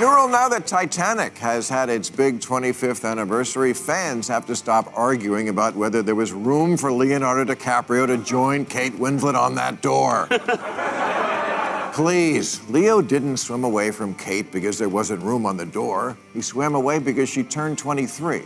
Neural, now that Titanic has had its big 25th anniversary, fans have to stop arguing about whether there was room for Leonardo DiCaprio to join Kate Winslet on that door. Please, Leo didn't swim away from Kate because there wasn't room on the door. He swam away because she turned 23.